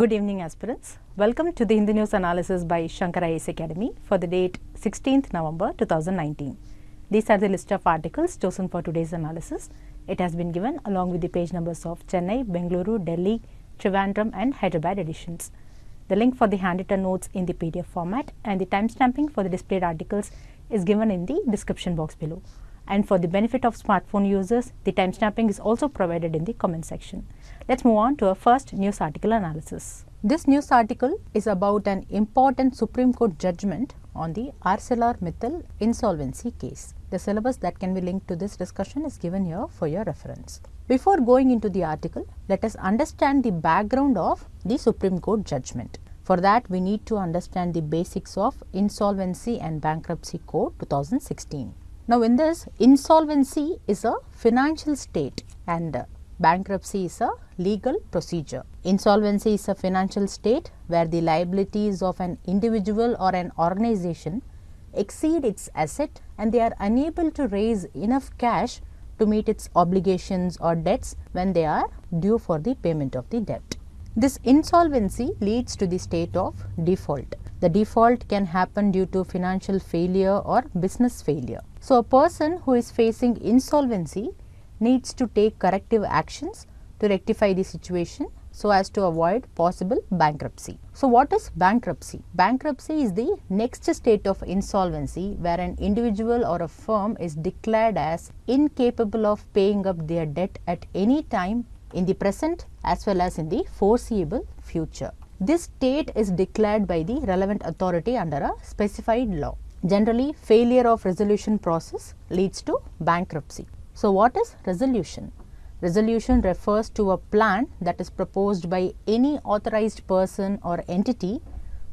Good evening aspirants. Welcome to the Hindu News Analysis by Shankar IAS Academy for the date 16th November 2019. These are the list of articles chosen for today's analysis. It has been given along with the page numbers of Chennai, Bengaluru, Delhi, Trivandrum and Hyderabad editions. The link for the handwritten notes in the PDF format and the timestamping for the displayed articles is given in the description box below. And for the benefit of smartphone users, the timestamping is also provided in the comment section. Let's move on to our first news article analysis. This news article is about an important Supreme Court judgment on the ArcelorMittal insolvency case. The syllabus that can be linked to this discussion is given here for your reference. Before going into the article, let us understand the background of the Supreme Court judgment. For that, we need to understand the basics of Insolvency and Bankruptcy Code 2016. Now, in this, insolvency is a financial state and bankruptcy is a legal procedure. Insolvency is a financial state where the liabilities of an individual or an organization exceed its asset and they are unable to raise enough cash to meet its obligations or debts when they are due for the payment of the debt. This insolvency leads to the state of default. The default can happen due to financial failure or business failure. So, a person who is facing insolvency needs to take corrective actions to rectify the situation so as to avoid possible bankruptcy. So, what is bankruptcy? Bankruptcy is the next state of insolvency where an individual or a firm is declared as incapable of paying up their debt at any time in the present as well as in the foreseeable future. This state is declared by the relevant authority under a specified law. Generally, failure of resolution process leads to bankruptcy. So, what is resolution? Resolution refers to a plan that is proposed by any authorized person or entity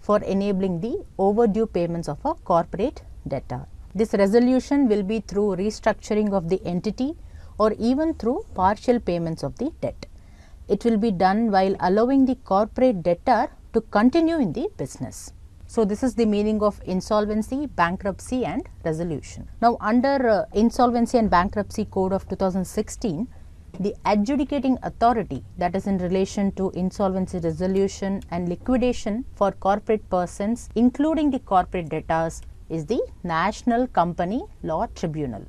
for enabling the overdue payments of a corporate debtor. This resolution will be through restructuring of the entity or even through partial payments of the debt. It will be done while allowing the corporate debtor to continue in the business. So, this is the meaning of insolvency, bankruptcy and resolution. Now, under uh, Insolvency and Bankruptcy Code of 2016, the adjudicating authority that is in relation to insolvency resolution and liquidation for corporate persons including the corporate debtors is the National Company Law Tribunal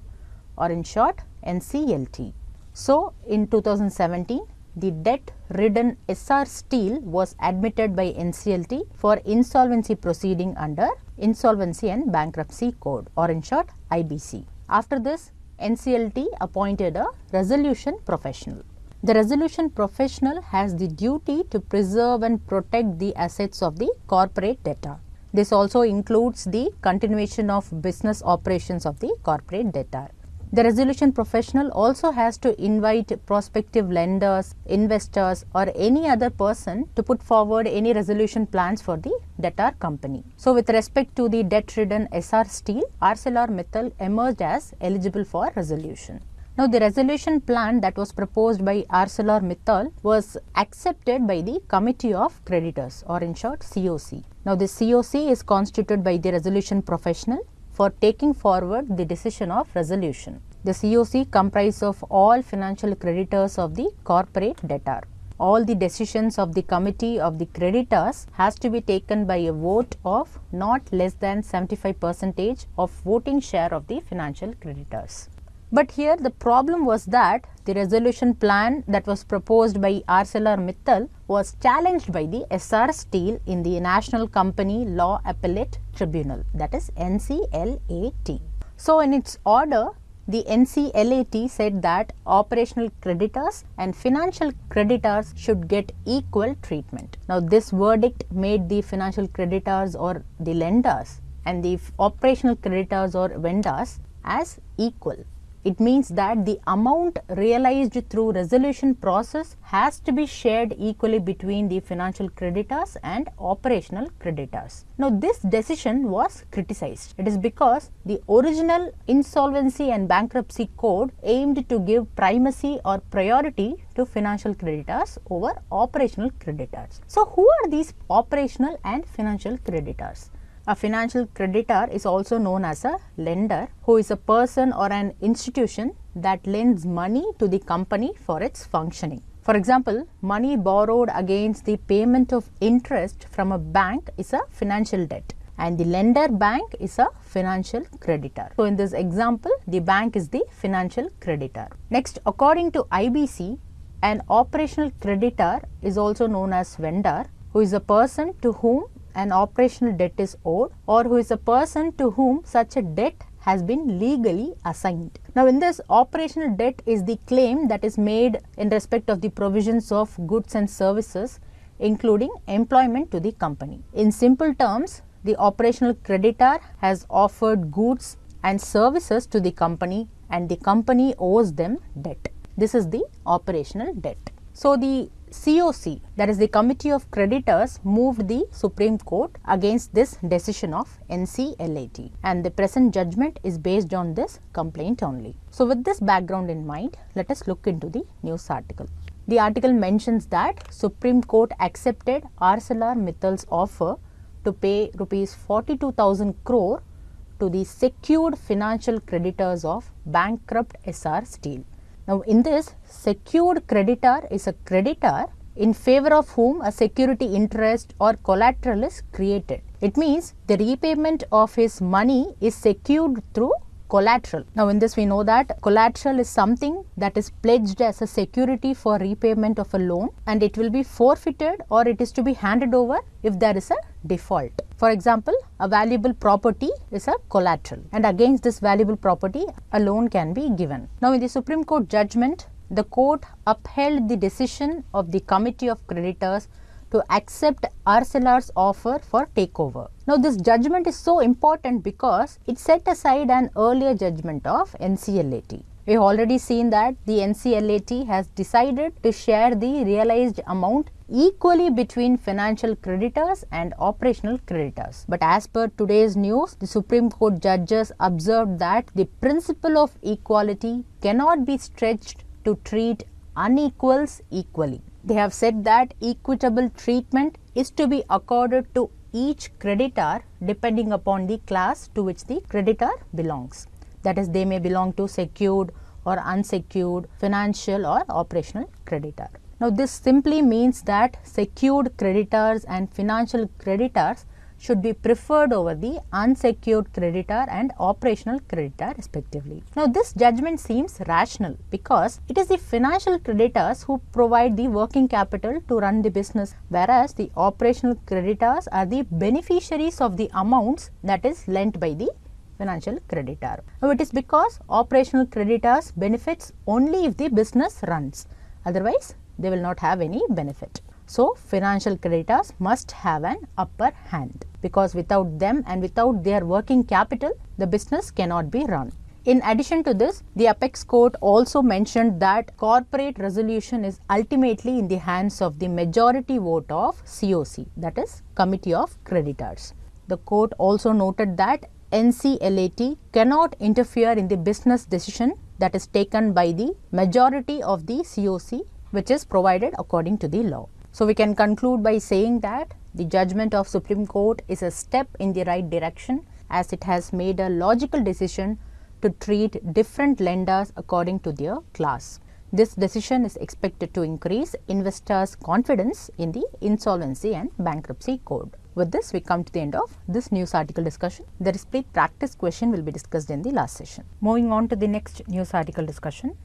or in short NCLT. So, in 2017 the debt ridden Essar Steel was admitted by NCLT for insolvency proceeding under Insolvency and Bankruptcy Code or in short IBC. After this NCLT appointed a resolution professional. The resolution professional has the duty to preserve and protect the assets of the corporate debtor. This also includes the continuation of business operations of the corporate debtor. The resolution professional also has to invite prospective lenders, investors or any other person to put forward any resolution plans for the debtor company. So, with respect to the debt ridden Essar Steel, ArcelorMittal emerged as eligible for resolution. Now, the resolution plan that was proposed by ArcelorMittal was accepted by the Committee of Creditors or in short COC. Now, the COC is constituted by the resolution professional for taking forward the decision of resolution. The COC comprises of all financial creditors of the corporate debtor. All the decisions of the committee of the creditors has to be taken by a vote of not less than 75 percentage of voting share of the financial creditors. But here the problem was that the resolution plan that was proposed by ArcelorMittal was challenged by the Essar Steel in the National Company Law Appellate Tribunal that is NCLAT. So, in its order the NCLAT said that operational creditors and financial creditors should get equal treatment. Now, this verdict made the financial creditors or the lenders and the operational creditors or vendors as equal. It means that the amount realized through resolution process has to be shared equally between the financial creditors and operational creditors. Now, this decision was criticized. It is because the original insolvency and bankruptcy code aimed to give primacy or priority to financial creditors over operational creditors. So, who are these operational and financial creditors? A financial creditor is also known as a lender who is a person or an institution that lends money to the company for its functioning. For example, money borrowed against the payment of interest from a bank is a financial debt and the lender bank is a financial creditor. So, in this example, the bank is the financial creditor. Next, according to IBC, an operational creditor is also known as vendor who is a person to whom an operational debt is owed or who is a person to whom such a debt has been legally assigned. Now, in this operational debt is the claim that is made in respect of the provisions of goods and services including employment to the company. In simple terms, the operational creditor has offered goods and services to the company and the company owes them debt. This is the operational debt. So, the COC that is the Committee of Creditors moved the Supreme Court against this decision of NCLAT and the present judgment is based on this complaint only. So, with this background in mind, let us look into the news article. The article mentions that Supreme Court accepted ArcelorMittal's offer to pay rupees 42,000 crore to the secured financial creditors of bankrupt Essar Steel. Now, in this secured creditor is a creditor in favor of whom a security interest or collateral is created. It means the repayment of his money is secured through collateral. Now, in this we know that collateral is something that is pledged as a security for repayment of a loan and it will be forfeited or it is to be handed over if there is a default. For example, a valuable property is a collateral and against this valuable property a loan can be given. Now, in the Supreme Court judgment, the court upheld the decision of the Committee of Creditors to accept Arcelor's offer for takeover. Now, this judgment is so important because it set aside an earlier judgment of NCLAT. We have already seen that the NCLAT has decided to share the realized amount equally between financial creditors and operational creditors. But as per today's news, the Supreme Court judges observed that the principle of equality cannot be stretched to treat unequals equally. They have said that equitable treatment is to be accorded to each creditor depending upon the class to which the creditor belongs that is they may belong to secured or unsecured financial or operational creditor. Now, this simply means that secured creditors and financial creditors should be preferred over the unsecured creditor and operational creditor respectively. Now, this judgment seems rational because it is the financial creditors who provide the working capital to run the business whereas the operational creditors are the beneficiaries of the amounts that is lent by the financial creditor. Now, it is because operational creditors benefits only if the business runs, otherwise they will not have any benefit. So, financial creditors must have an upper hand because without them and without their working capital, the business cannot be run. In addition to this, the apex court also mentioned that corporate resolution is ultimately in the hands of the majority vote of COC that is Committee of Creditors. The court also noted that NCLAT cannot interfere in the business decision that is taken by the majority of the COC which is provided according to the law. So, we can conclude by saying that the judgment of Supreme Court is a step in the right direction as it has made a logical decision to treat different lenders according to their class. This decision is expected to increase investors' confidence in the insolvency and bankruptcy code. With this, we come to the end of this news article discussion. The display practice question will be discussed in the last session. Moving on to the next news article discussion.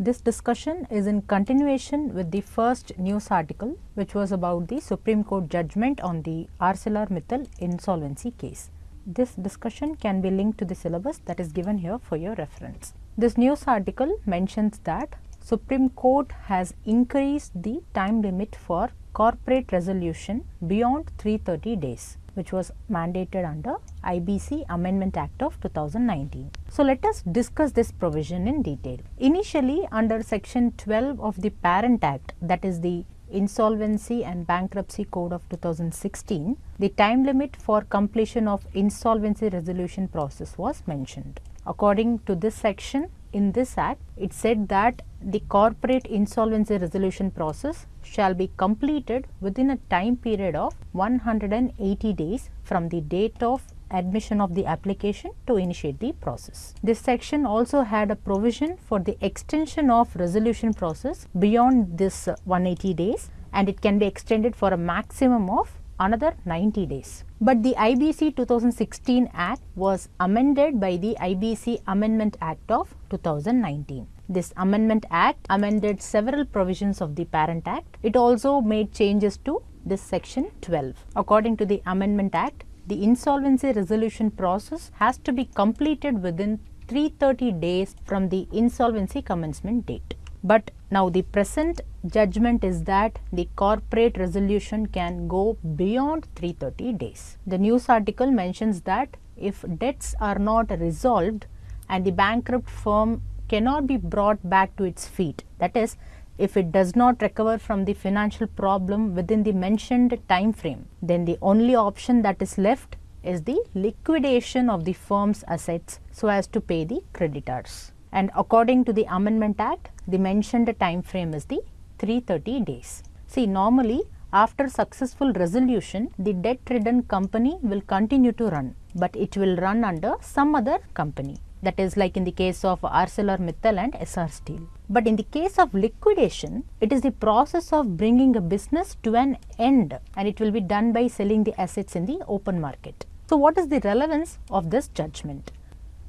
This discussion is in continuation with the first news article which was about the Supreme Court judgment on the ArcelorMittal insolvency case. This discussion can be linked to the syllabus that is given here for your reference. This news article mentions that Supreme Court has increased the time limit for corporate resolution beyond 330 days which was mandated under IBC Amendment Act of 2019. So, let us discuss this provision in detail. Initially under section 12 of the Parent Act that is the Insolvency and Bankruptcy Code of 2016, the time limit for completion of insolvency resolution process was mentioned. According to this section, in this act, it said that the corporate insolvency resolution process shall be completed within a time period of 180 days from the date of admission of the application to initiate the process. This section also had a provision for the extension of resolution process beyond this uh, 180 days and it can be extended for a maximum of another 90 days. But the IBC 2016 Act was amended by the IBC Amendment Act of 2019. This Amendment Act amended several provisions of the Parent Act. It also made changes to this section 12. According to the Amendment Act, the insolvency resolution process has to be completed within 330 days from the insolvency commencement date. But now the present judgment is that the corporate resolution can go beyond 330 days. The news article mentions that if debts are not resolved and the bankrupt firm cannot be brought back to its feet, that is, if it does not recover from the financial problem within the mentioned time frame, then the only option that is left is the liquidation of the firm's assets so as to pay the creditors and according to the Amendment Act, the mentioned time frame is the 330 days. See, normally after successful resolution, the debt ridden company will continue to run, but it will run under some other company. That is like in the case of ArcelorMittal and Essar Steel. But in the case of liquidation, it is the process of bringing a business to an end and it will be done by selling the assets in the open market. So, what is the relevance of this judgment?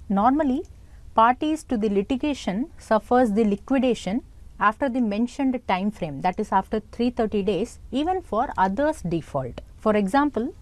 Normally, parties to the litigation suffers the liquidation after the mentioned time frame that is after 330 days even for others default. For example,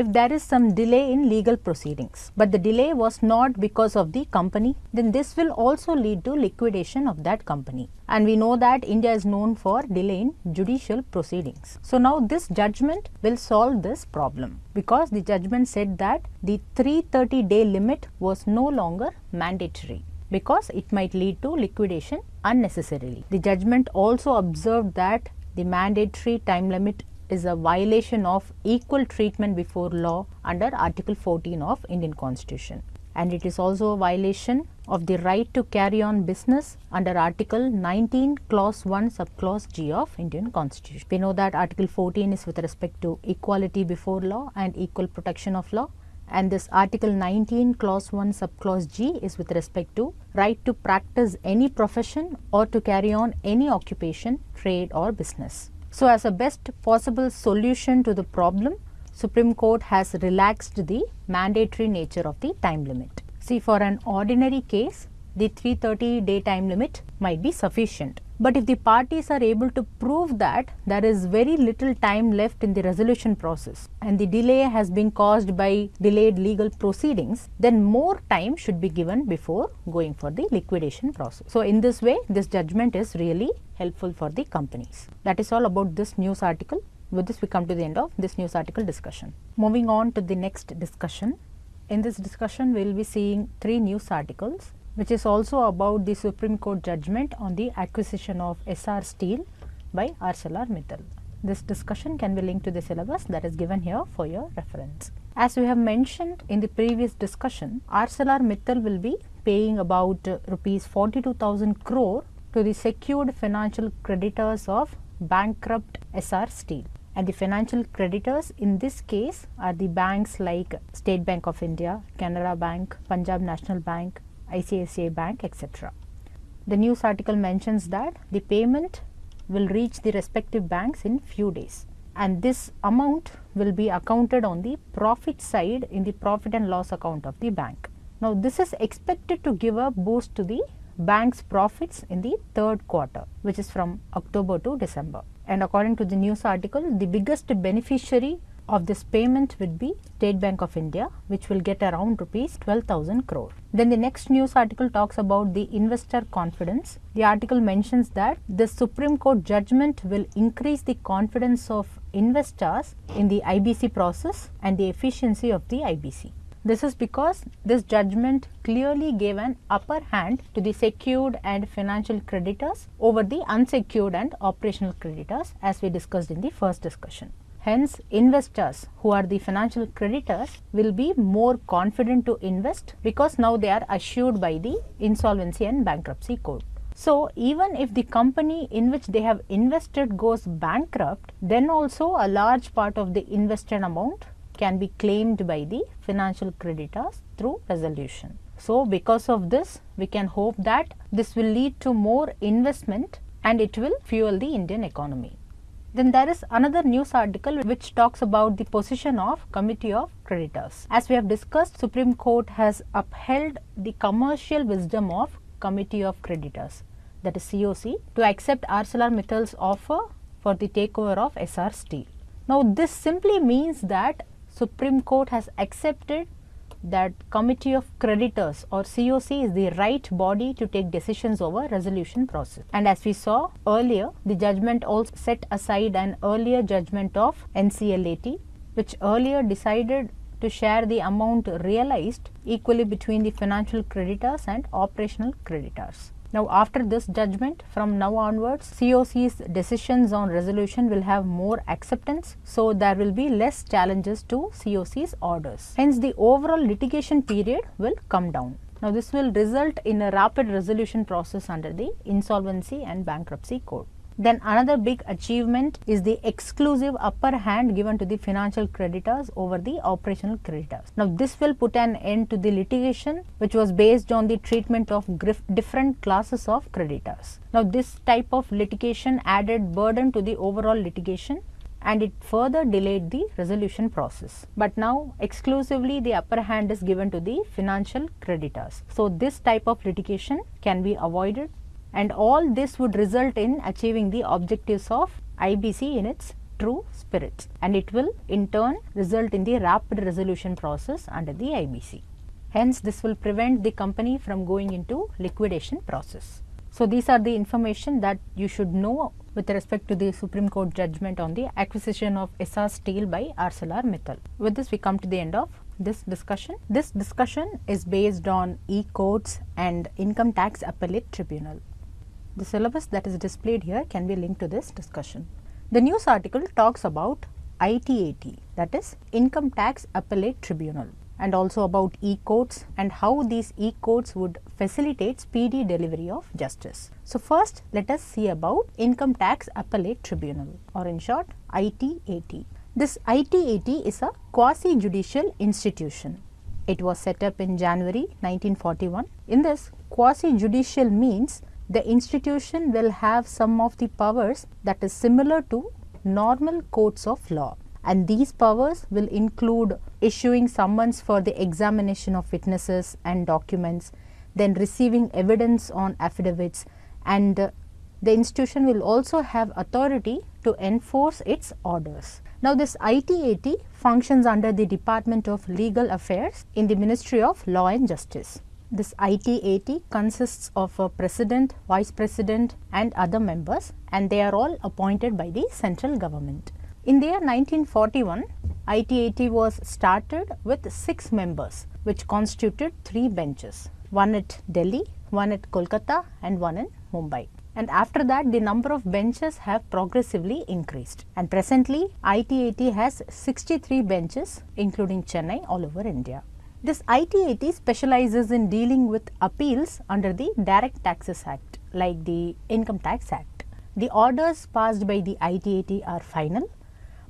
if there is some delay in legal proceedings, but the delay was not because of the company, then this will also lead to liquidation of that company. And we know that India is known for delay in judicial proceedings. So now this judgment will solve this problem because the judgment said that the 330 day limit was no longer mandatory because it might lead to liquidation unnecessarily. The judgment also observed that the mandatory time limit is a violation of equal treatment before law under Article 14 of Indian Constitution and it is also a violation of the right to carry on business under Article 19 clause 1 subclause G of Indian Constitution. We know that Article 14 is with respect to equality before law and equal protection of law and this article 19 clause 1 subclause G is with respect to right to practice any profession or to carry on any occupation, trade or business. So, as a best possible solution to the problem, Supreme Court has relaxed the mandatory nature of the time limit. See for an ordinary case, the 330 day time limit might be sufficient. But if the parties are able to prove that there is very little time left in the resolution process and the delay has been caused by delayed legal proceedings, then more time should be given before going for the liquidation process. So, in this way this judgment is really helpful for the companies. That is all about this news article. With this we come to the end of this news article discussion. Moving on to the next discussion. In this discussion we will be seeing three news articles which is also about the Supreme Court judgment on the acquisition of Essar Steel by ArcelorMittal. This discussion can be linked to the syllabus that is given here for your reference. As we have mentioned in the previous discussion, ArcelorMittal will be paying about uh, rupees 42,000 crore to the secured financial creditors of bankrupt Essar Steel. And the financial creditors in this case are the banks like State Bank of India, Canara Bank, Punjab National Bank, ICICI Bank etc. The news article mentions that the payment will reach the respective banks in few days and this amount will be accounted on the profit side in the profit and loss account of the bank. Now, this is expected to give a boost to the bank's profits in the third quarter which is from October to December. And according to the news article, the biggest beneficiary of this payment would be State Bank of India which will get around rupees 12,000 crore. Then the next news article talks about the investor confidence. The article mentions that the Supreme Court judgment will increase the confidence of investors in the IBC process and the efficiency of the IBC. This is because this judgment clearly gave an upper hand to the secured and financial creditors over the unsecured and operational creditors as we discussed in the first discussion. Hence, investors who are the financial creditors will be more confident to invest because now they are assured by the insolvency and bankruptcy code. So, even if the company in which they have invested goes bankrupt, then also a large part of the invested amount can be claimed by the financial creditors through resolution. So, because of this we can hope that this will lead to more investment and it will fuel the Indian economy. Then there is another news article which talks about the position of committee of creditors. As we have discussed, Supreme Court has upheld the commercial wisdom of committee of creditors that is COC to accept ArcelorMittal's offer for the takeover of Essar Steel. Now this simply means that Supreme Court has accepted that committee of creditors or COC is the right body to take decisions over resolution process. And as we saw earlier, the judgment also set aside an earlier judgment of NCLAT which earlier decided to share the amount realized equally between the financial creditors and operational creditors. Now, after this judgment from now onwards COC's decisions on resolution will have more acceptance. So, there will be less challenges to COC's orders. Hence, the overall litigation period will come down. Now, this will result in a rapid resolution process under the Insolvency and Bankruptcy Code. Then another big achievement is the exclusive upper hand given to the financial creditors over the operational creditors. Now this will put an end to the litigation which was based on the treatment of different classes of creditors. Now this type of litigation added burden to the overall litigation and it further delayed the resolution process. But now exclusively the upper hand is given to the financial creditors. So this type of litigation can be avoided and all this would result in achieving the objectives of IBC in its true spirit and it will in turn result in the rapid resolution process under the IBC. Hence, this will prevent the company from going into liquidation process. So, these are the information that you should know with respect to the Supreme Court judgment on the acquisition of Essar Steel by ArcelorMittal. With this, we come to the end of this discussion. This discussion is based on e-courts and income tax appellate tribunal. The syllabus that is displayed here can be linked to this discussion. The news article talks about ITAT that is Income Tax Appellate Tribunal and also about e-courts and how these e-courts would facilitate speedy delivery of justice. So, first let us see about Income Tax Appellate Tribunal or in short ITAT. This ITAT is a quasi-judicial institution. It was set up in January 1941. In this quasi-judicial means the institution will have some of the powers that is similar to normal courts of law and these powers will include issuing summons for the examination of witnesses and documents, then receiving evidence on affidavits and uh, the institution will also have authority to enforce its orders. Now, this ITAT functions under the Department of Legal Affairs in the Ministry of Law and Justice. This ITAT consists of a president, vice president and other members and they are all appointed by the central government. In the year 1941, ITAT was started with six members which constituted three benches, one at Delhi, one at Kolkata and one in Mumbai. And after that the number of benches have progressively increased and presently ITAT has 63 benches including Chennai all over India. This ITAT specializes in dealing with appeals under the Direct Taxes Act like the Income Tax Act. The orders passed by the ITAT are final,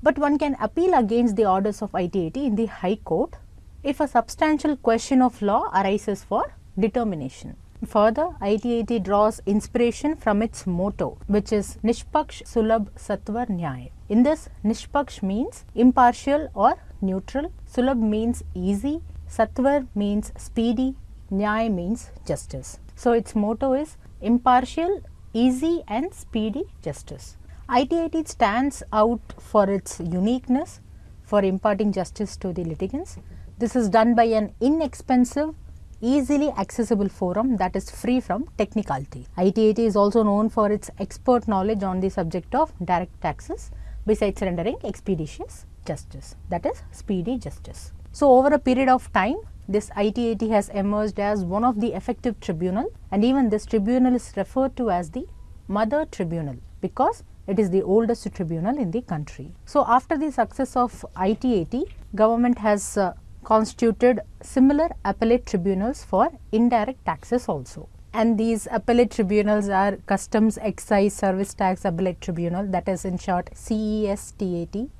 but one can appeal against the orders of ITAT in the High Court if a substantial question of law arises for determination. Further, ITAT draws inspiration from its motto which is Nishpaksh Sulabh Satvar Nyay. In this, Nishpaksh means impartial or neutral, Sulabh means easy Satvar means speedy, Nyay means justice. So, its motto is impartial, easy and speedy justice. ITAT stands out for its uniqueness for imparting justice to the litigants. This is done by an inexpensive, easily accessible forum that is free from technicality. ITAT is also known for its expert knowledge on the subject of direct taxes besides rendering expeditious justice that is speedy justice. So, over a period of time this ITAT has emerged as one of the effective tribunal and even this tribunal is referred to as the mother tribunal because it is the oldest tribunal in the country. So, after the success of ITAT, government has uh, constituted similar appellate tribunals for indirect taxes also. And these appellate tribunals are Customs Excise Service Tax Appellate Tribunal that is in short CESTAT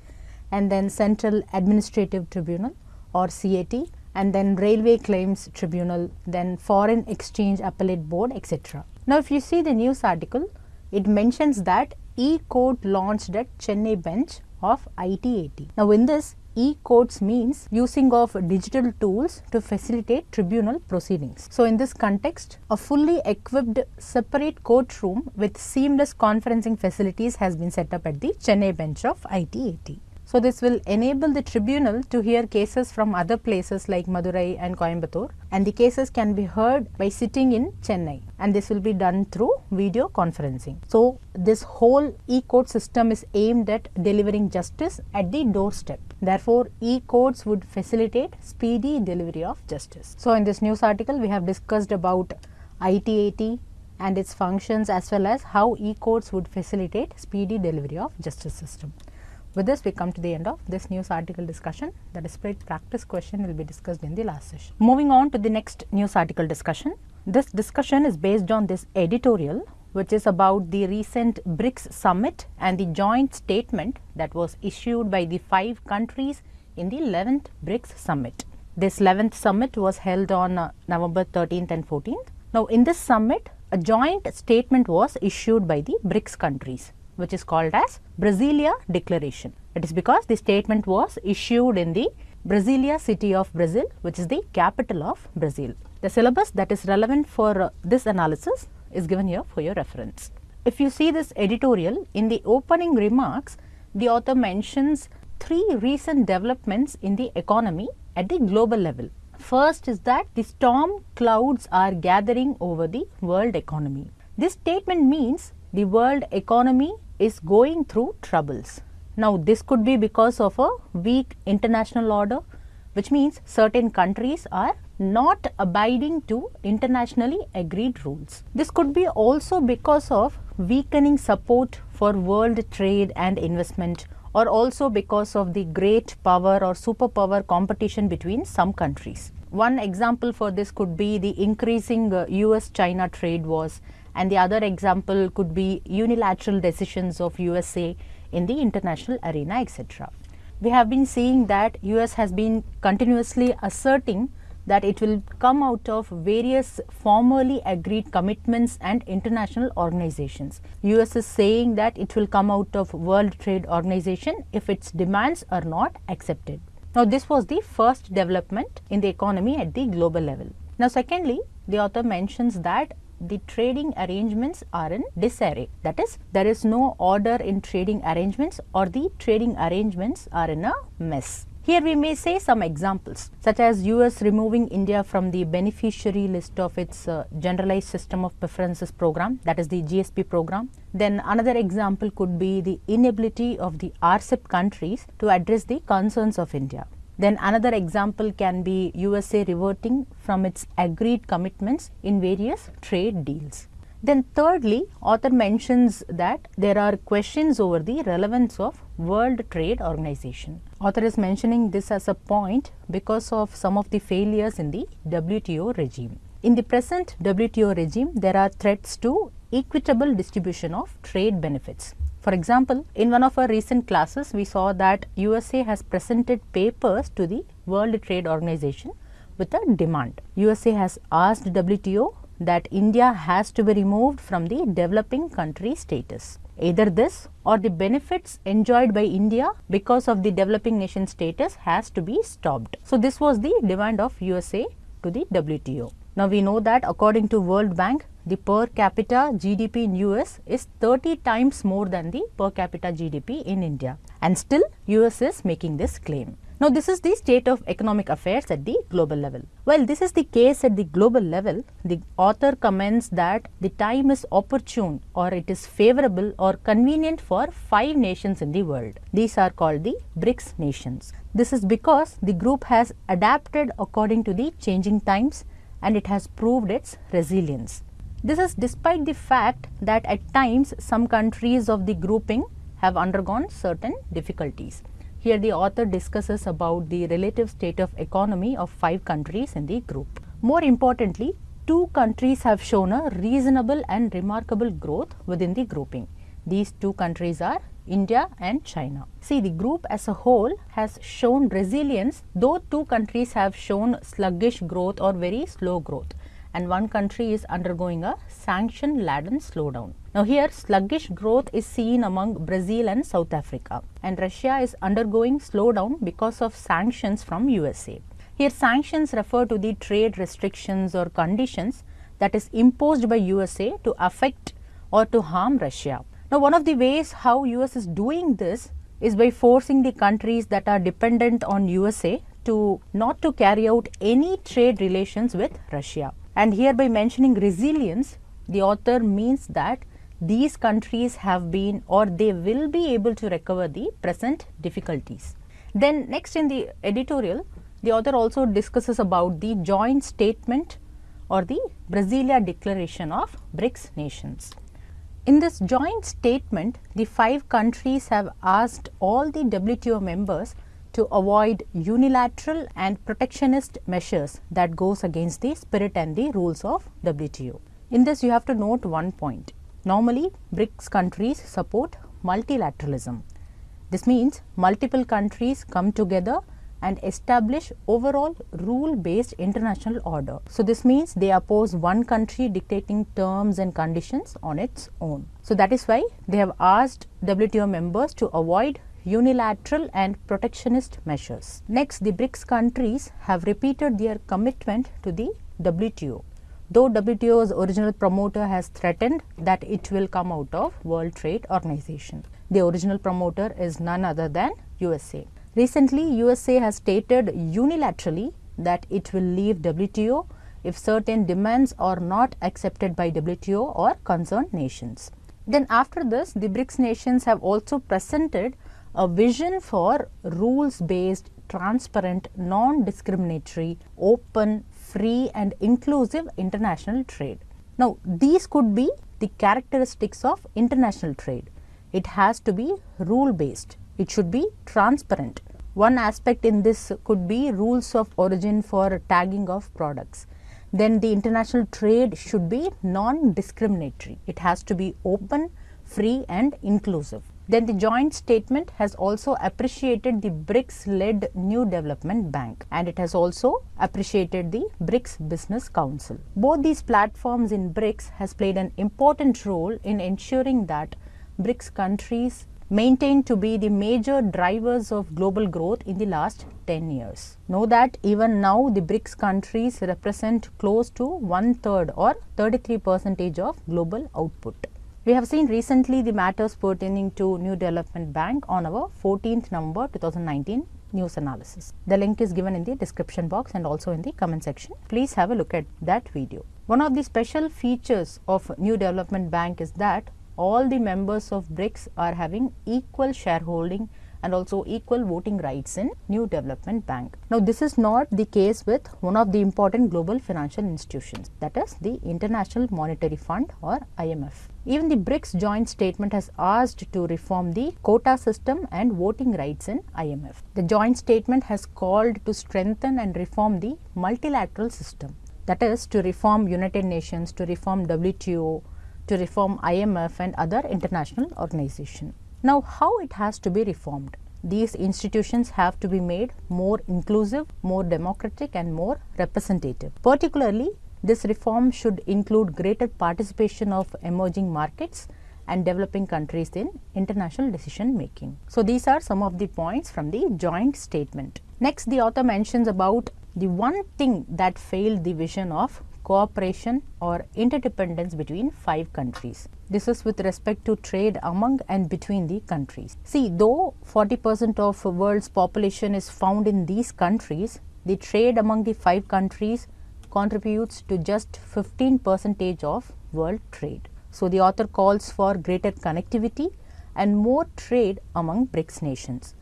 and then Central Administrative Tribunal or CAT and then Railway Claims Tribunal, then Foreign Exchange Appellate Board, etc. Now, if you see the news article, it mentions that e-court launched at Chennai bench of ITAT. Now, in this e-courts means using of digital tools to facilitate tribunal proceedings. So, in this context, a fully equipped separate courtroom with seamless conferencing facilities has been set up at the Chennai bench of ITAT. So, this will enable the tribunal to hear cases from other places like Madurai and Coimbatore and the cases can be heard by sitting in Chennai and this will be done through video conferencing. So, this whole e-court system is aimed at delivering justice at the doorstep. Therefore, e-courts would facilitate speedy delivery of justice. So, in this news article we have discussed about ITAT and its functions as well as how e-courts would facilitate speedy delivery of justice system. With this, we come to the end of this news article discussion. The displayed practice question will be discussed in the last session. Moving on to the next news article discussion. This discussion is based on this editorial which is about the recent BRICS summit and the joint statement that was issued by the five countries in the 11th BRICS summit. This 11th summit was held on uh, November 13th and 14th. Now, in this summit, a joint statement was issued by the BRICS countries which is called as Brasilia Declaration. It is because the statement was issued in the Brasilia city of Brazil which is the capital of Brazil. The syllabus that is relevant for uh, this analysis is given here for your reference. If you see this editorial in the opening remarks the author mentions three recent developments in the economy at the global level. First is that the storm clouds are gathering over the world economy. This statement means the world economy is going through troubles. Now, this could be because of a weak international order, which means certain countries are not abiding to internationally agreed rules. This could be also because of weakening support for world trade and investment or also because of the great power or superpower competition between some countries. One example for this could be the increasing uh, US China trade wars and the other example could be unilateral decisions of USA in the international arena etc. We have been seeing that US has been continuously asserting that it will come out of various formally agreed commitments and international organizations. US is saying that it will come out of World Trade Organization if its demands are not accepted. Now, this was the first development in the economy at the global level. Now, secondly, the author mentions that the trading arrangements are in disarray. That is, there is no order in trading arrangements or the trading arrangements are in a mess. Here we may say some examples such as US removing India from the beneficiary list of its uh, generalized system of preferences program that is the GSP program. Then another example could be the inability of the RCEP countries to address the concerns of India. Then another example can be USA reverting from its agreed commitments in various trade deals. Then thirdly, author mentions that there are questions over the relevance of World Trade Organization. Author is mentioning this as a point because of some of the failures in the WTO regime. In the present WTO regime, there are threats to equitable distribution of trade benefits. For example, in one of our recent classes, we saw that USA has presented papers to the World Trade Organization with a demand. USA has asked WTO that India has to be removed from the developing country status. Either this or the benefits enjoyed by India because of the developing nation status has to be stopped. So, this was the demand of USA to the WTO. Now, we know that according to World Bank, the per capita GDP in US is 30 times more than the per capita GDP in India and still US is making this claim. Now, this is the state of economic affairs at the global level. While this is the case at the global level, the author comments that the time is opportune or it is favorable or convenient for five nations in the world. These are called the BRICS nations. This is because the group has adapted according to the changing times and it has proved its resilience. This is despite the fact that at times some countries of the grouping have undergone certain difficulties. Here the author discusses about the relative state of economy of five countries in the group. More importantly, two countries have shown a reasonable and remarkable growth within the grouping. These two countries are India and China. See, the group as a whole has shown resilience, though two countries have shown sluggish growth or very slow growth and one country is undergoing a sanction laden slowdown. Now, here sluggish growth is seen among Brazil and South Africa and Russia is undergoing slowdown because of sanctions from USA. Here sanctions refer to the trade restrictions or conditions that is imposed by USA to affect or to harm Russia. Now, one of the ways how US is doing this is by forcing the countries that are dependent on USA to not to carry out any trade relations with Russia. And here by mentioning resilience, the author means that these countries have been or they will be able to recover the present difficulties. Then next in the editorial, the author also discusses about the joint statement or the Brasilia Declaration of BRICS nations. In this joint statement, the five countries have asked all the WTO members to avoid unilateral and protectionist measures that goes against the spirit and the rules of WTO. In this you have to note one point. Normally BRICS countries support multilateralism. This means multiple countries come together and establish overall rule based international order. So, this means they oppose one country dictating terms and conditions on its own. So, that is why they have asked WTO members to avoid unilateral and protectionist measures. Next, the BRICS countries have repeated their commitment to the WTO. Though WTO's original promoter has threatened that it will come out of World Trade Organization. The original promoter is none other than USA. Recently, USA has stated unilaterally that it will leave WTO if certain demands are not accepted by WTO or concerned nations. Then after this, the BRICS nations have also presented a vision for rules based, transparent, non discriminatory, open, free and inclusive international trade. Now, these could be the characteristics of international trade. It has to be rule based it should be transparent. One aspect in this could be rules of origin for tagging of products. Then the international trade should be non-discriminatory. It has to be open, free and inclusive. Then the joint statement has also appreciated the BRICS led New Development Bank and it has also appreciated the BRICS Business Council. Both these platforms in BRICS has played an important role in ensuring that BRICS countries maintained to be the major drivers of global growth in the last 10 years. Know that even now the BRICS countries represent close to one third or 33 percentage of global output. We have seen recently the matters pertaining to New Development Bank on our 14th November 2019 news analysis. The link is given in the description box and also in the comment section. Please have a look at that video. One of the special features of New Development Bank is that all the members of BRICS are having equal shareholding and also equal voting rights in New Development Bank. Now, this is not the case with one of the important global financial institutions that is the International Monetary Fund or IMF. Even the BRICS joint statement has asked to reform the quota system and voting rights in IMF. The joint statement has called to strengthen and reform the multilateral system that is to reform United Nations, to reform WTO, to reform IMF and other international organizations. Now, how it has to be reformed? These institutions have to be made more inclusive, more democratic and more representative. Particularly, this reform should include greater participation of emerging markets and developing countries in international decision making. So, these are some of the points from the joint statement. Next, the author mentions about the one thing that failed the vision of cooperation or interdependence between five countries. This is with respect to trade among and between the countries. See, though 40 percent of world's population is found in these countries, the trade among the five countries contributes to just 15 percentage of world trade. So, the author calls for greater connectivity and more trade among BRICS nations.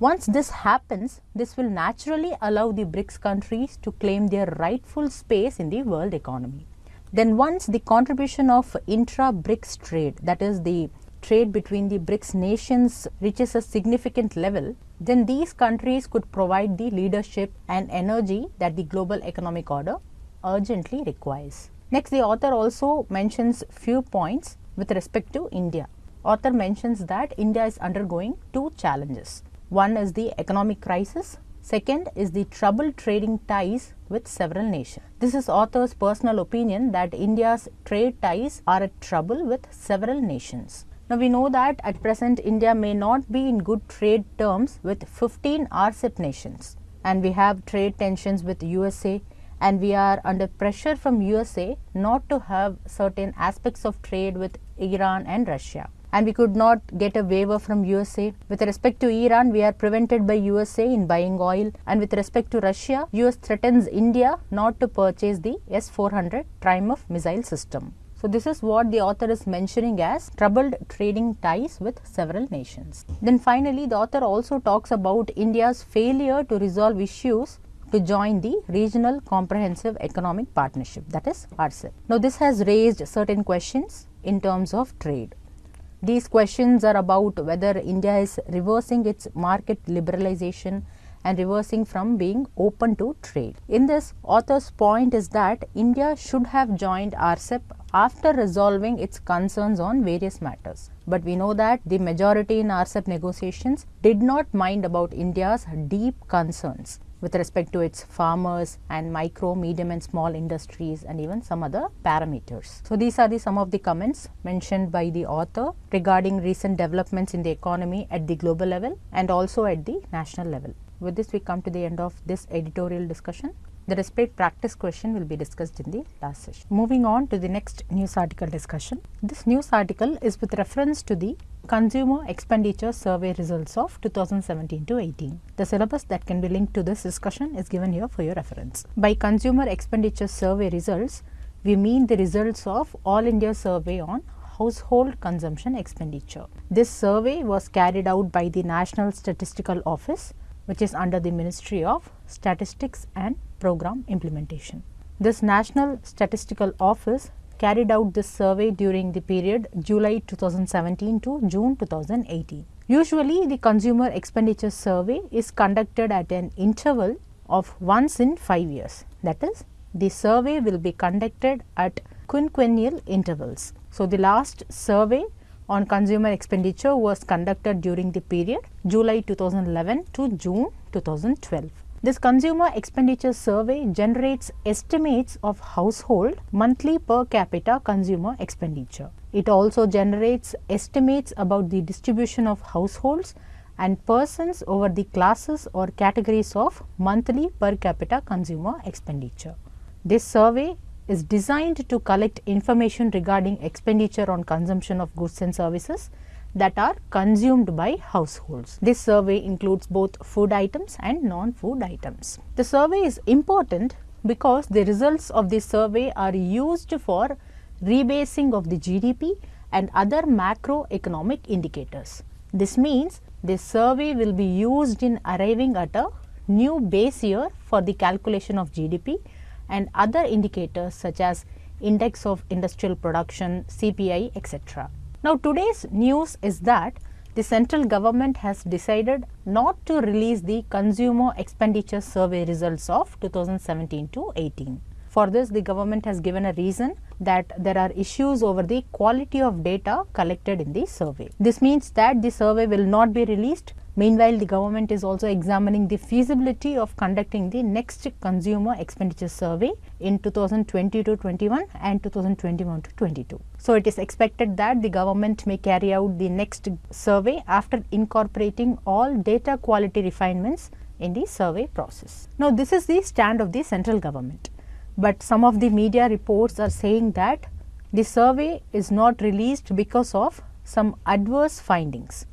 Once this happens, this will naturally allow the BRICS countries to claim their rightful space in the world economy. Then once the contribution of intra-BRICS trade, that is the trade between the BRICS nations reaches a significant level, then these countries could provide the leadership and energy that the global economic order urgently requires. Next, the author also mentions few points with respect to India. author mentions that India is undergoing two challenges. One is the economic crisis, second is the troubled trading ties with several nations. This is author's personal opinion that India's trade ties are at trouble with several nations. Now we know that at present India may not be in good trade terms with 15 RCEP nations and we have trade tensions with USA and we are under pressure from USA not to have certain aspects of trade with Iran and Russia and we could not get a waiver from USA. With respect to Iran, we are prevented by USA in buying oil and with respect to Russia, US threatens India not to purchase the S-400 Triumf missile system. So, this is what the author is mentioning as troubled trading ties with several nations. Then finally, the author also talks about India's failure to resolve issues to join the Regional Comprehensive Economic Partnership that is RCEP. Now, this has raised certain questions in terms of trade. These questions are about whether India is reversing its market liberalization and reversing from being open to trade. In this, author's point is that India should have joined RCEP after resolving its concerns on various matters. But we know that the majority in RCEP negotiations did not mind about India's deep concerns with respect to its farmers and micro, medium and small industries and even some other parameters. So, these are the some of the comments mentioned by the author regarding recent developments in the economy at the global level and also at the national level. With this we come to the end of this editorial discussion. The respite practice question will be discussed in the last session. Moving on to the next news article discussion. This news article is with reference to the Consumer Expenditure Survey results of 2017 to 18. The syllabus that can be linked to this discussion is given here for your reference. By Consumer Expenditure Survey results, we mean the results of All India Survey on household consumption expenditure. This survey was carried out by the National Statistical Office which is under the Ministry of Statistics and Program Implementation. This National Statistical Office carried out this survey during the period July 2017 to June 2018. Usually, the consumer expenditure survey is conducted at an interval of once in 5 years. That is, the survey will be conducted at quinquennial intervals. So, the last survey on consumer expenditure was conducted during the period July 2011 to June 2012. This consumer expenditure survey generates estimates of household monthly per capita consumer expenditure. It also generates estimates about the distribution of households and persons over the classes or categories of monthly per capita consumer expenditure. This survey is designed to collect information regarding expenditure on consumption of goods and services that are consumed by households. This survey includes both food items and non-food items. The survey is important because the results of this survey are used for rebasing of the GDP and other macroeconomic indicators. This means this survey will be used in arriving at a new base year for the calculation of GDP and other indicators such as index of industrial production, CPI, etc. Now, today's news is that the central government has decided not to release the consumer expenditure survey results of 2017 to 18. For this, the government has given a reason that there are issues over the quality of data collected in the survey. This means that the survey will not be released Meanwhile, the government is also examining the feasibility of conducting the next consumer expenditure survey in 2020 to 21 and 2021 to 22. So, it is expected that the government may carry out the next survey after incorporating all data quality refinements in the survey process. Now, this is the stand of the central government, but some of the media reports are saying that the survey is not released because of some adverse findings.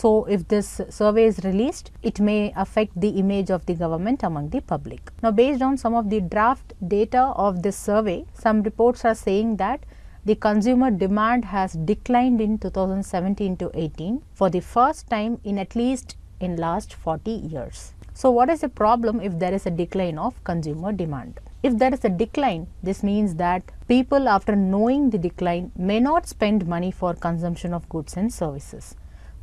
So, if this survey is released, it may affect the image of the government among the public. Now, based on some of the draft data of this survey, some reports are saying that the consumer demand has declined in 2017 to 18 for the first time in at least in last 40 years. So, what is the problem if there is a decline of consumer demand? If there is a decline, this means that people after knowing the decline may not spend money for consumption of goods and services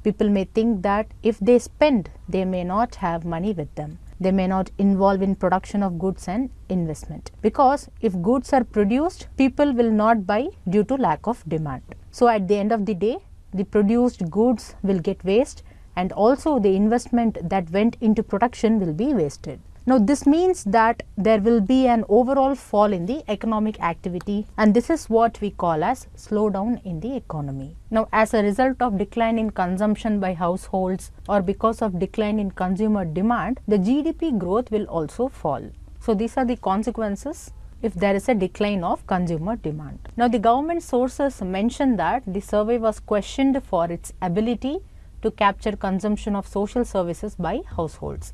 people may think that if they spend, they may not have money with them. They may not involve in production of goods and investment because if goods are produced, people will not buy due to lack of demand. So, at the end of the day, the produced goods will get waste and also the investment that went into production will be wasted. Now, this means that there will be an overall fall in the economic activity and this is what we call as slowdown in the economy. Now, as a result of decline in consumption by households or because of decline in consumer demand, the GDP growth will also fall. So, these are the consequences if there is a decline of consumer demand. Now, the government sources mention that the survey was questioned for its ability to capture consumption of social services by households.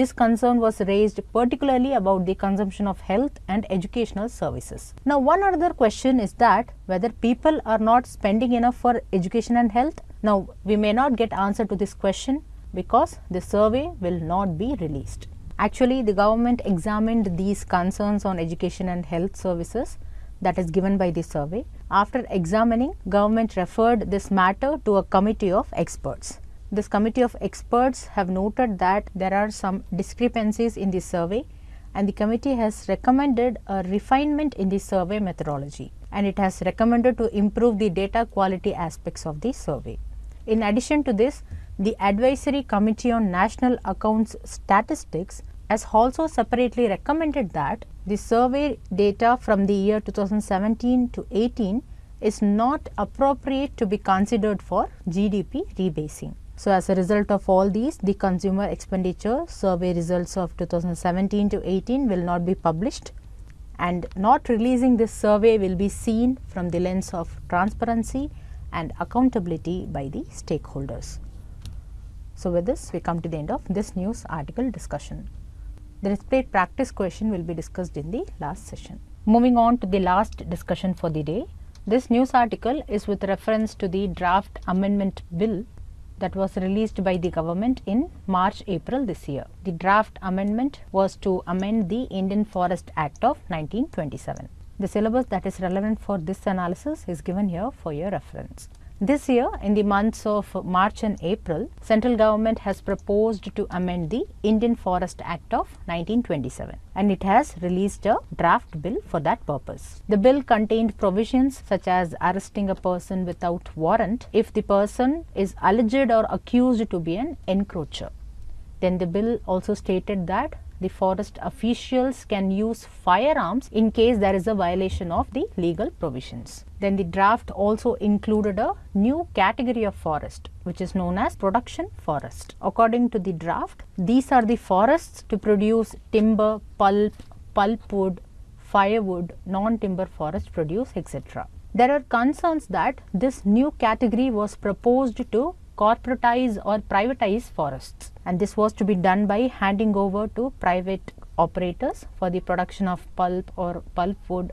This concern was raised particularly about the consumption of health and educational services. Now, one other question is that whether people are not spending enough for education and health. Now, we may not get answer to this question because the survey will not be released. Actually, the government examined these concerns on education and health services that is given by the survey. After examining, government referred this matter to a committee of experts. This committee of experts have noted that there are some discrepancies in the survey and the committee has recommended a refinement in the survey methodology and it has recommended to improve the data quality aspects of the survey. In addition to this, the Advisory Committee on National Accounts Statistics has also separately recommended that the survey data from the year 2017 to 18 is not appropriate to be considered for GDP rebasing. So, as a result of all these, the consumer expenditure survey results of 2017 to 18 will not be published and not releasing this survey will be seen from the lens of transparency and accountability by the stakeholders. So, with this we come to the end of this news article discussion. The displayed practice question will be discussed in the last session. Moving on to the last discussion for the day. This news article is with reference to the draft amendment bill that was released by the government in March April this year. The draft amendment was to amend the Indian Forest Act of 1927. The syllabus that is relevant for this analysis is given here for your reference. This year, in the months of March and April, central government has proposed to amend the Indian Forest Act of 1927 and it has released a draft bill for that purpose. The bill contained provisions such as arresting a person without warrant if the person is alleged or accused to be an encroacher. Then the bill also stated that the forest officials can use firearms in case there is a violation of the legal provisions. Then the draft also included a new category of forest which is known as production forest. According to the draft, these are the forests to produce timber, pulp, pulpwood, firewood, non-timber forest produce etc. There are concerns that this new category was proposed to corporatize or privatize forests and this was to be done by handing over to private operators for the production of pulp or pulpwood,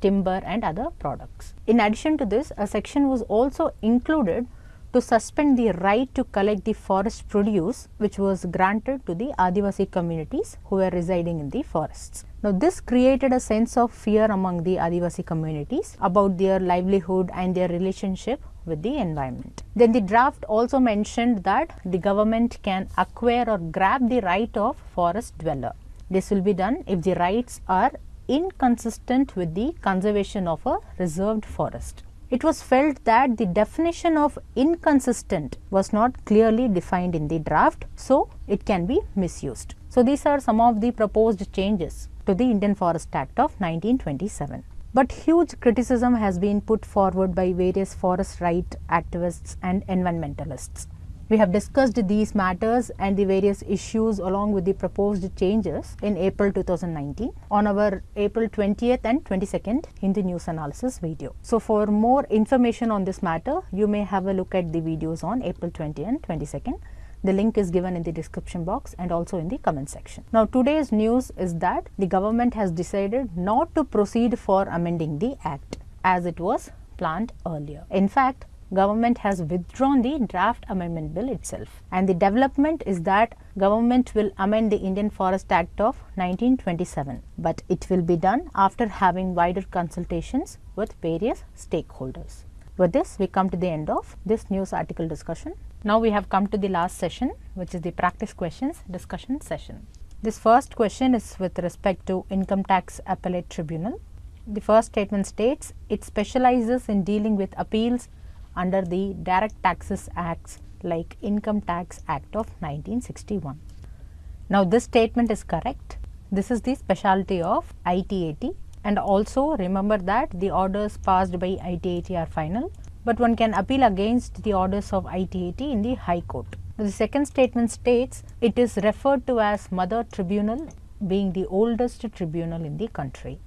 timber and other products. In addition to this, a section was also included to suspend the right to collect the forest produce which was granted to the Adivasi communities who were residing in the forests. Now, this created a sense of fear among the Adivasi communities about their livelihood and their relationship with the environment. Then the draft also mentioned that the government can acquire or grab the right of forest dweller. This will be done if the rights are inconsistent with the conservation of a reserved forest it was felt that the definition of inconsistent was not clearly defined in the draft, so it can be misused. So, these are some of the proposed changes to the Indian Forest Act of 1927. But huge criticism has been put forward by various forest right activists and environmentalists. We have discussed these matters and the various issues along with the proposed changes in April 2019 on our April 20th and 22nd in the News Analysis video. So, for more information on this matter, you may have a look at the videos on April 20 and 22nd. The link is given in the description box and also in the comment section. Now, today's news is that the government has decided not to proceed for amending the act as it was planned earlier. In fact, government has withdrawn the draft amendment bill itself and the development is that government will amend the Indian Forest Act of 1927 but it will be done after having wider consultations with various stakeholders. With this we come to the end of this news article discussion. Now we have come to the last session which is the practice questions discussion session. This first question is with respect to income tax appellate tribunal. The first statement states it specializes in dealing with appeals under the Direct Taxes Acts like Income Tax Act of 1961. Now this statement is correct. This is the specialty of ITAT and also remember that the orders passed by ITAT are final but one can appeal against the orders of ITAT in the High Court. The second statement states it is referred to as Mother Tribunal being the oldest tribunal in the country.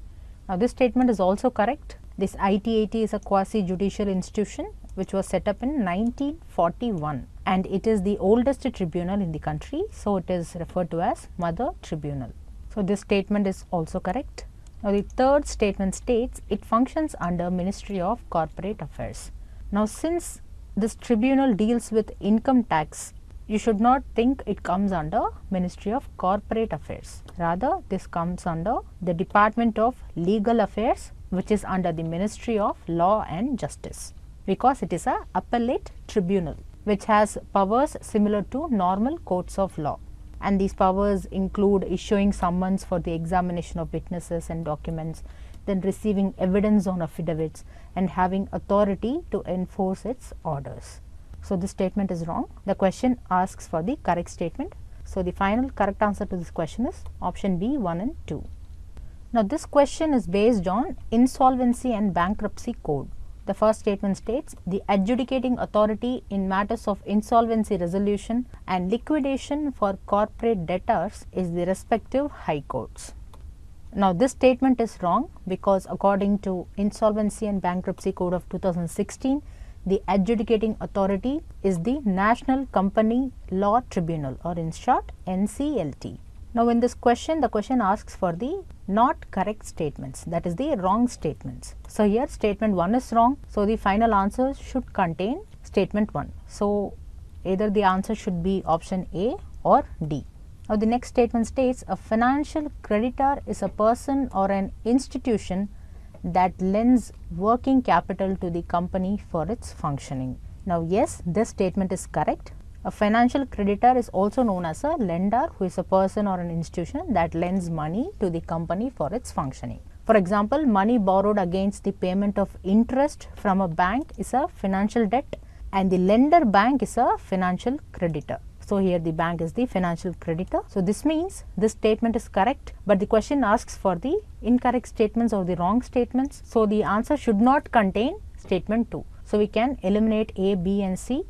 Now this statement is also correct. This ITAT is a quasi judicial institution which was set up in 1941 and it is the oldest tribunal in the country. So, it is referred to as Mother Tribunal. So, this statement is also correct. Now, the third statement states it functions under Ministry of Corporate Affairs. Now, since this tribunal deals with income tax, you should not think it comes under Ministry of Corporate Affairs. Rather, this comes under the Department of Legal Affairs which is under the Ministry of Law and Justice because it is a appellate tribunal which has powers similar to normal courts of law and these powers include issuing summons for the examination of witnesses and documents, then receiving evidence on affidavits and having authority to enforce its orders. So, this statement is wrong. The question asks for the correct statement. So, the final correct answer to this question is option B 1 and 2. Now, this question is based on Insolvency and Bankruptcy Code. The first statement states the adjudicating authority in matters of insolvency resolution and liquidation for corporate debtors is the respective high courts. Now, this statement is wrong because according to Insolvency and Bankruptcy Code of 2016, the adjudicating authority is the National Company Law Tribunal or in short NCLT. Now, in this question, the question asks for the not correct statements that is the wrong statements. So, here statement 1 is wrong. So, the final answer should contain statement 1. So, either the answer should be option A or D. Now, the next statement states a financial creditor is a person or an institution that lends working capital to the company for its functioning. Now, yes, this statement is correct. A financial creditor is also known as a lender who is a person or an institution that lends money to the company for its functioning. For example, money borrowed against the payment of interest from a bank is a financial debt and the lender bank is a financial creditor. So, here the bank is the financial creditor. So, this means this statement is correct, but the question asks for the incorrect statements or the wrong statements. So, the answer should not contain statement 2. So, we can eliminate A, B and C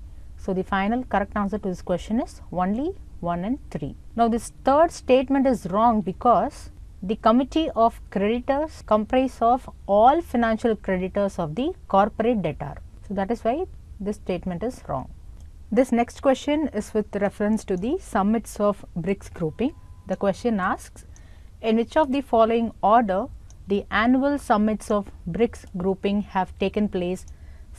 so, the final correct answer to this question is only 1 and 3. Now, this third statement is wrong because the committee of creditors comprise of all financial creditors of the corporate debtor. So, that is why this statement is wrong. This next question is with reference to the summits of BRICS grouping. The question asks, in which of the following order the annual summits of BRICS grouping have taken place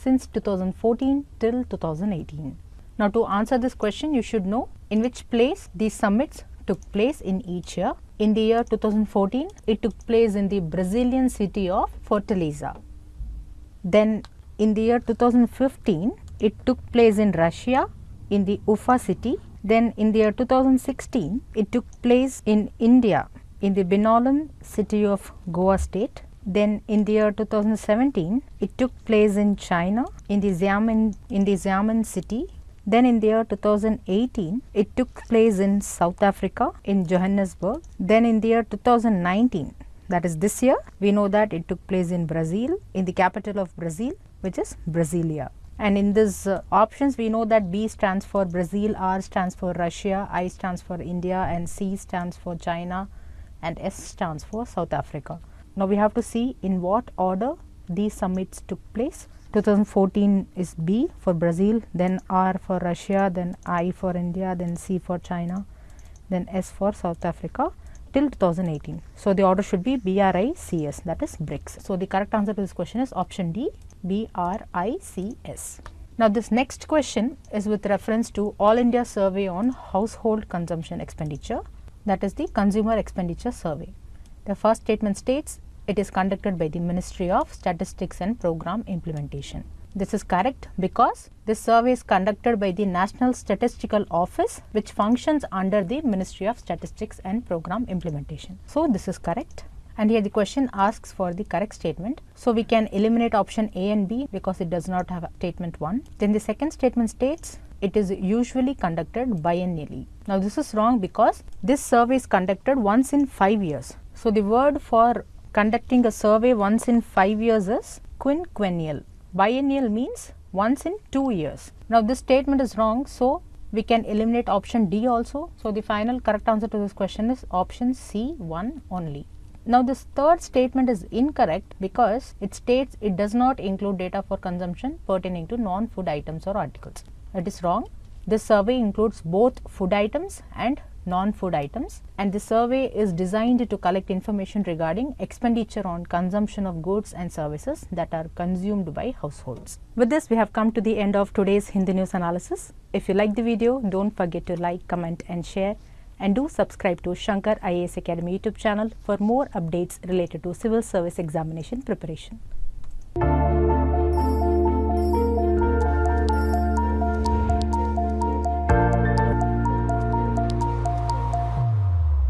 since 2014 till 2018. Now, to answer this question, you should know in which place these summits took place in each year. In the year 2014, it took place in the Brazilian city of Fortaleza. Then in the year 2015, it took place in Russia in the Ufa city. Then in the year 2016, it took place in India in the Benaulim city of Goa state. Then in the year 2017, it took place in China in the Xiamen, in the Xiamen city. Then in the year 2018, it took place in South Africa in Johannesburg. Then in the year 2019, that is this year, we know that it took place in Brazil, in the capital of Brazil, which is Brasilia. And in these uh, options, we know that B stands for Brazil, R stands for Russia, I stands for India, and C stands for China, and S stands for South Africa. Now, we have to see in what order these summits took place. 2014 is B for Brazil, then R for Russia, then I for India, then C for China, then S for South Africa till 2018. So, the order should be BRICS that is BRICS. So, the correct answer to this question is option D BRICS. Now, this next question is with reference to All India Survey on Household Consumption Expenditure that is the Consumer Expenditure Survey. The first statement states it is conducted by the Ministry of Statistics and Program Implementation. This is correct because this survey is conducted by the National Statistical Office which functions under the Ministry of Statistics and Program Implementation. So, this is correct and here the question asks for the correct statement. So, we can eliminate option A and B because it does not have statement 1. Then the second statement states it is usually conducted biennially. Now, this is wrong because this survey is conducted once in 5 years. So, the word for conducting a survey once in 5 years is quinquennial. Biennial means once in 2 years. Now, this statement is wrong. So, we can eliminate option D also. So, the final correct answer to this question is option C 1 only. Now, this third statement is incorrect because it states it does not include data for consumption pertaining to non-food items or articles. It is wrong. This survey includes both food items and non-food items and the survey is designed to collect information regarding expenditure on consumption of goods and services that are consumed by households. With this we have come to the end of today's Hindu news analysis. If you like the video don't forget to like, comment and share and do subscribe to Shankar IAS Academy YouTube channel for more updates related to civil service examination preparation.